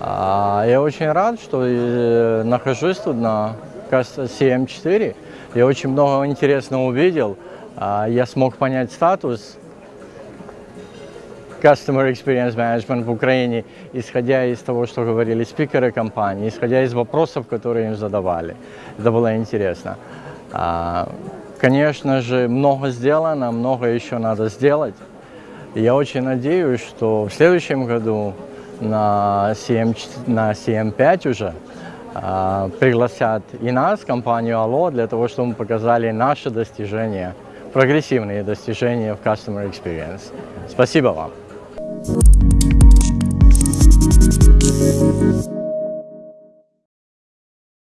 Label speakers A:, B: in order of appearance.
A: А, Я очень рад, что э, нахожусь тут на CM4. Я очень много интересного увидел. А, Я смог понять статус Customer Experience Management в Украине, исходя из того, что говорили спикеры компании, исходя из вопросов, которые им задавали. Это было интересно. Конечно же, много сделано, много еще надо сделать. Я очень надеюсь, что в следующем году на, CM, на CM5 уже а, пригласят и нас, компанию Allo, для того, чтобы мы показали наши достижения, прогрессивные достижения в Customer Experience. Спасибо вам.